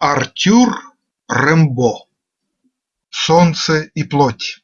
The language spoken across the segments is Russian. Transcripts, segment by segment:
Артюр Рембо "Солнце и плоть"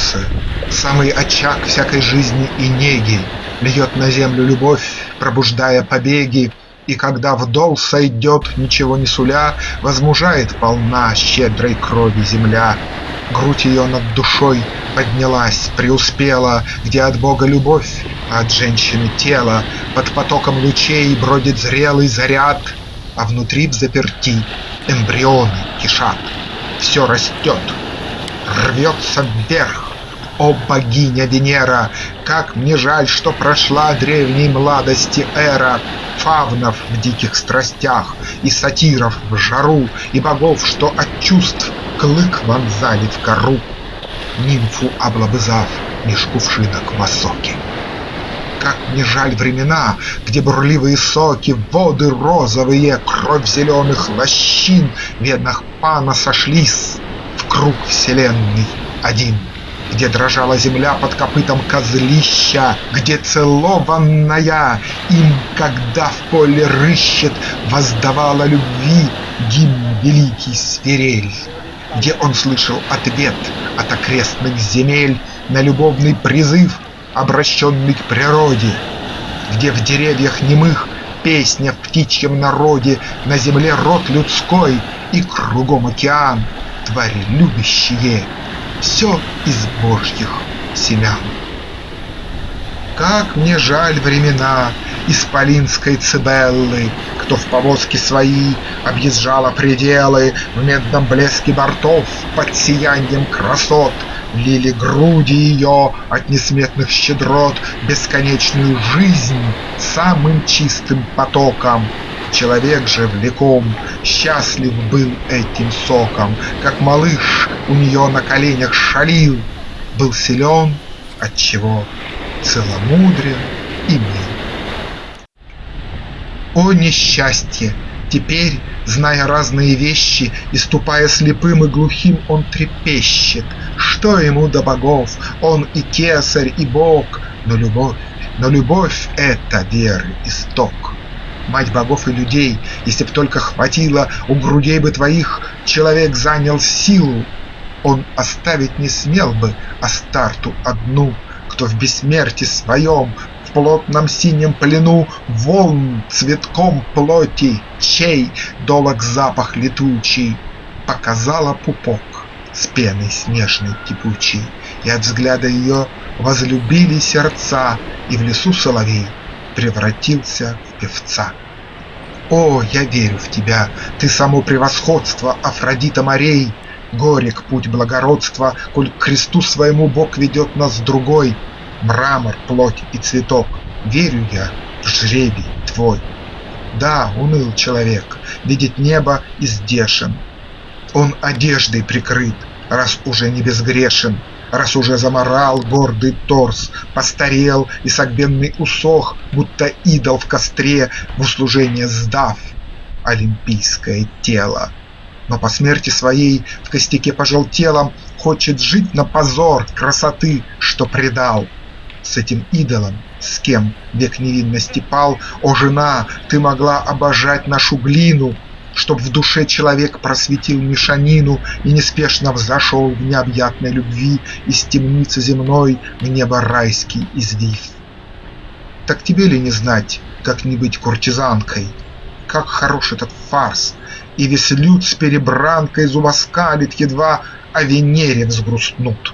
Солнце, самый очаг всякой жизни и неги, Льет на землю любовь, пробуждая побеги, И когда вдол сойдет, ничего не суля, Возмужает полна щедрой крови земля. Грудь ее над душой поднялась, преуспела, Где от Бога любовь, а от женщины тело, Под потоком лучей бродит зрелый заряд, А внутри в заперти эмбрионы кишат. Все растет, рвется вверх. О, богиня Венера! Как мне жаль, что прошла древней младости эра Фавнов в диких страстях, и сатиров в жару, И богов, что от чувств клык вонзали в кору, Нимфу облобызав меж кувшинок в осоке. Как мне жаль времена, где бурливые соки, Воды розовые, кровь зеленых лощин Бедных пана сошлись круг вселенной один, Где дрожала земля под копытом козлища, Где целованная им, когда в поле рыщет, Воздавала любви гимн великий свирель, Где он слышал ответ от окрестных земель На любовный призыв, обращенный к природе, Где в деревьях немых песня в птичьем народе, На земле род людской и кругом океан, твари любящие, Все из божьих семян. Как мне жаль времена Исполинской Цибеллы, Кто в повозке свои объезжала пределы, В медном блеске бортов под сиянием красот Лили груди ее от несметных щедрот Бесконечную жизнь самым чистым потоком, Человек же влеком счастлив был этим соком, Как малыш у нее на коленях шалил, Был силен, отчего целомудрен и мил. О несчастье! Теперь, зная разные вещи И ступая слепым и глухим, он трепещет. Что ему до богов? Он и кесарь, и бог, Но любовь, но любовь — это веры исток мать богов и людей, Если б только хватило у грудей бы твоих, Человек занял силу, он оставить не смел бы Астарту одну, Кто в бессмертии своем в плотном синем плену Волн цветком плоти, чей долог запах летучий, Показала пупок с пеной снежной кипучей, И от взгляда ее возлюбили сердца, И в лесу соловей превратился в певца. О, я верю в тебя, ты само превосходство, Афродита морей! Горек путь благородства, Коль к кресту своему Бог ведет нас другой, Мрамор, плоть и цветок, верю я жребий твой. Да, уныл человек, видит небо издешен, Он одеждой прикрыт, раз уже не безгрешен, Раз уже заморал гордый торс, постарел и согбенный усох, Будто идол в костре, в услужение сдав олимпийское тело. Но по смерти своей в костяке пожелтелом Хочет жить на позор красоты, что предал. с этим идолом, с кем век невинности пал, О, жена, ты могла обожать нашу глину, Чтоб в душе человек просветил мешанину И неспешно взошел в необъятной любви Из темницы земной в небо райский извив. Так тебе ли не знать, как не быть куртизанкой? Как хорош этот фарс! И весь люд с перебранкой Зубоскалит едва о Венере взгрустнут.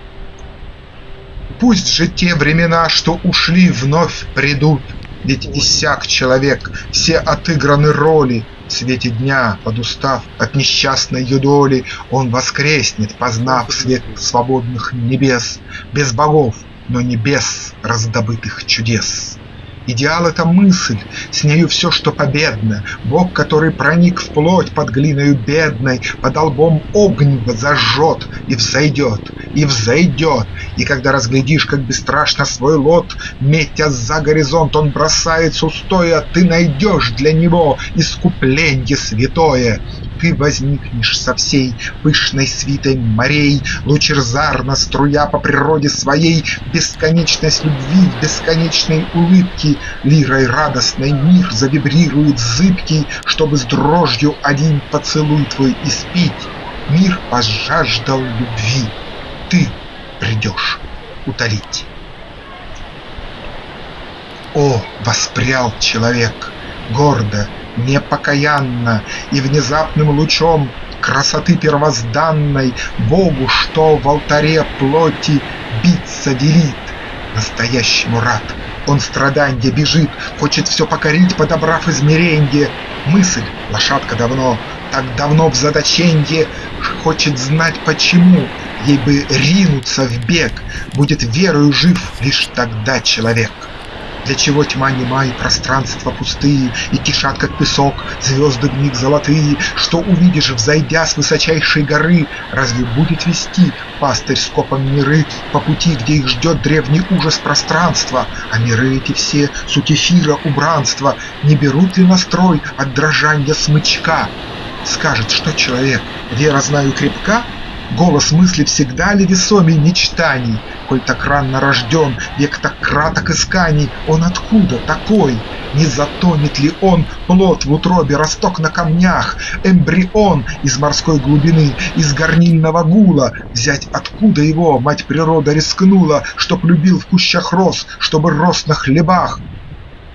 Пусть же те времена, что ушли, вновь придут, Ведь иссяк человек, все отыграны роли, В свете дня, подустав от несчастной юдоли, Он воскреснет, познав свет свободных небес, Без богов, но не без раздобытых чудес. Идеал — это мысль, с нею все, что победно, Бог, который проник в плоть под глиною бедной, Под лбом огнево зажжет и взойдет, и взойдет, И когда разглядишь, как бесстрашно свой лот, Метя за горизонт, он бросается устоя, Ты найдешь для него искупление святое, ты возникнешь со всей пышной свитой морей, Лучезарно струя по природе своей Бесконечность любви в бесконечной улыбке, Лирой радостной мир завибрирует зыбкий, Чтобы с дрожью один поцелуй твой испить. Мир пожаждал любви, ты придешь утолить. О, воспрял человек, гордо, непокаянно и внезапным лучом красоты первозданной Богу, что в алтаре плоти биться велит, настоящему рад. Он страданья бежит, хочет все покорить, подобрав измеренье. Мысль, лошадка давно, так давно в заточенье, хочет знать почему, ей бы ринуться в бег, будет верою жив лишь тогда человек. Для чего тьма нема и пространства пустые, И кишат, как песок, звезды в них золотые, Что увидишь, взойдя с высочайшей горы, Разве будет вести пастырь скопом миры По пути, где их ждет древний ужас пространства, А миры эти все суть эфира убранства, Не берут ли настрой от дрожания смычка? Скажет, что человек, вера знаю крепка, Голос мысли всегда ли весомей мечтаний? Коль так рано рожден, век так краток исканий, Он откуда такой? Не затонет ли он плод в утробе, росток на камнях, Эмбрион из морской глубины, из горнильного гула? Взять откуда его мать природа рискнула, Чтоб любил в кущах роз, чтобы рос на хлебах?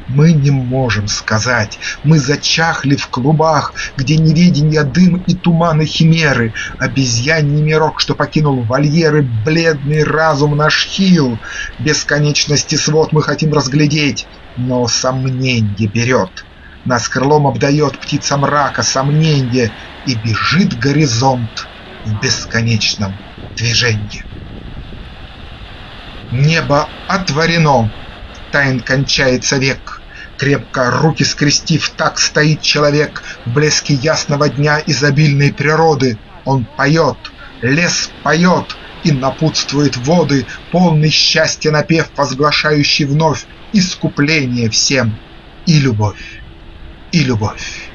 Мы не можем сказать, мы зачахли в клубах, Где неведенья дым и туманы химеры, Обезьяний мирок, что покинул вольеры, Бледный разум наш хил, Бесконечности свод мы хотим разглядеть, Но сомненье берет. Нас крылом обдает птица мрака, сомненье, И бежит горизонт в бесконечном движении. Небо отворено, тайн кончается век, Крепко руки скрестив, так стоит человек В блеске ясного дня изобильной природы. Он поет, лес поет и напутствует воды, Полный счастья напев, возглашающий вновь Искупление всем и любовь, и любовь.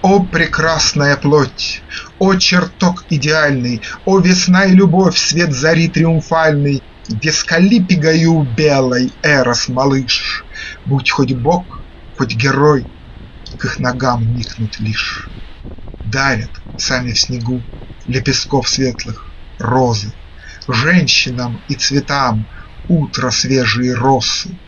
О, прекрасная плоть! О, чертог идеальный! О, весна и любовь, свет зари триумфальный! Дескалипигаю белой, Эрос, малыш, Будь хоть бог, хоть герой, К их ногам никнут лишь. Дарят сами в снегу Лепестков светлых розы, Женщинам и цветам Утро свежие росы.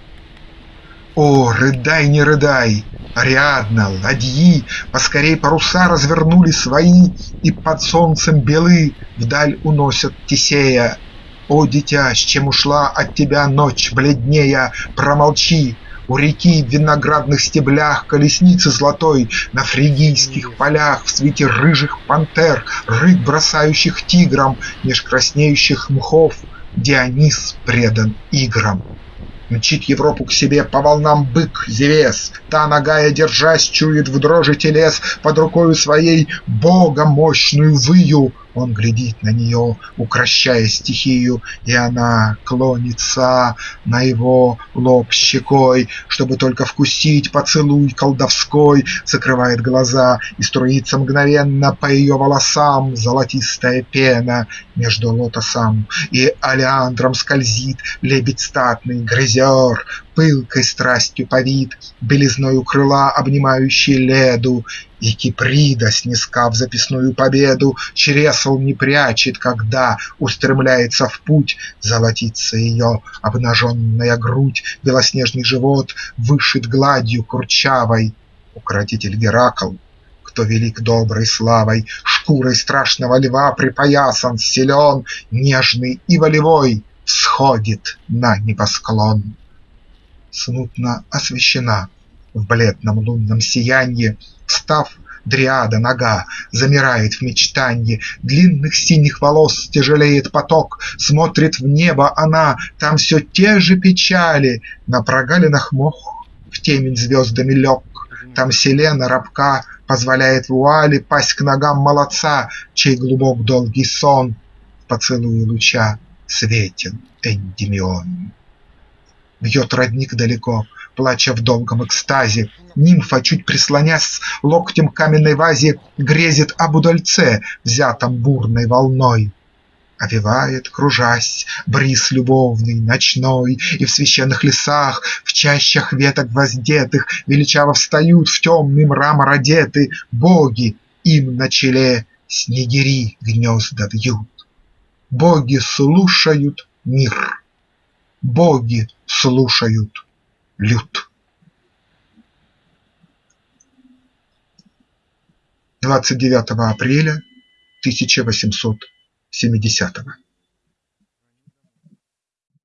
О, рыдай, не рыдай, Ариадна, ладьи, Поскорей паруса развернули свои И под солнцем белы Вдаль уносят Тесея о, дитя, с чем ушла от тебя ночь бледнея, Промолчи, у реки в виноградных стеблях Колесницы золотой на фригийских полях В свете рыжих пантер, рыб, бросающих тиграм Меж краснеющих мхов Дионис предан играм. Мчит Европу к себе по волнам бык Зевес, Та, ногая держась, чует в дрожи телес Под рукою своей Бога мощную выю Он глядит на нее, укращая стихию, И она клонится на его лоб щекой, Чтобы только вкусить поцелуй колдовской, Закрывает глаза, и струится мгновенно По ее волосам золотистая пена Между лотосом. И олеандром скользит Лебедь статный, грызер, пылкой страстью повит, Белизною крыла обнимающий леду, И Киприда, снискав записную победу, Чресл не прячет, когда устремляется в путь, Золотится ее обнаженная грудь, Белоснежный живот вышит гладью курчавой. Укротитель Геракл кто велик доброй славой, Шкурой страшного льва припоясан, силен, Нежный и волевой, всходит на небосклон смутно освещена В бледном лунном сиянье, Став дриада нога, замирает в мечтанье, Длинных синих волос тяжелеет поток, Смотрит в небо она, там все те же печали, На прогалинах мох в темень звездами лег, Там селена рабка позволяет вуали Пасть к ногам молодца, чей глубок долгий сон В поцелуе луча светен Эндимион. Бьет родник далеко, плача в долгом экстазе. Нимфа, чуть прислонясь локтем к каменной вазе, Грезит об удальце, взятом бурной волной. Овевает, кружась, бриз любовный, ночной, И в священных лесах, в чащах веток воздетых Величаво встают, в темный мрамор одеты Боги, им на челе снегири гнезда вьют. Боги слушают мир боги слушают люд. 29 апреля 1870